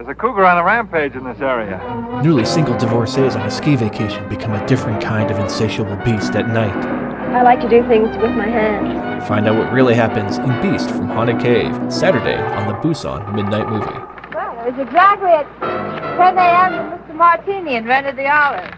There's a cougar on a rampage in this area. Newly single divorcees on a ski vacation become a different kind of insatiable beast at night. I like to do things with my hands. Find out what really happens in Beast from Haunted Cave, Saturday on the Busan Midnight Movie. Well, it was exactly at 10 a.m. that Mr. Martini invented the olive.